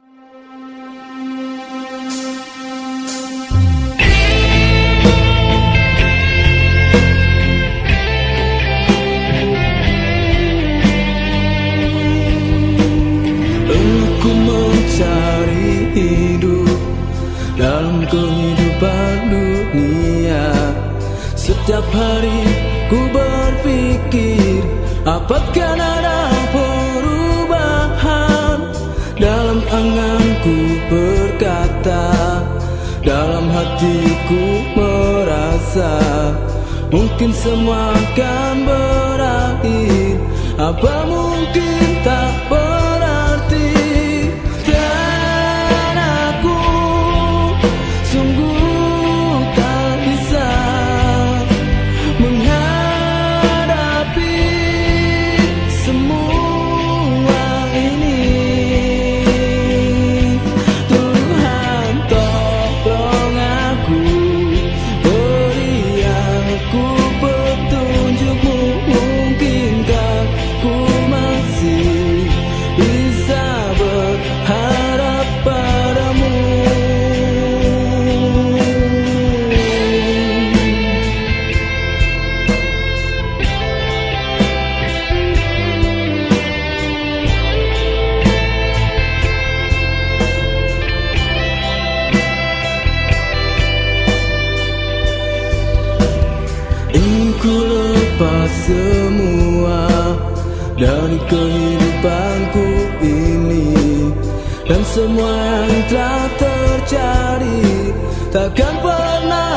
Aku mencari hidup dalam kehidupan dunia. Setiap hari ku berpikir apakah ada Dalam anganku berkata Dalam hatiku merasa Mungkin semua akan berakhir. Apa mungkin tak berarti semua dari kehidupanku ini Dan semua yang telah terjadi takkan pernah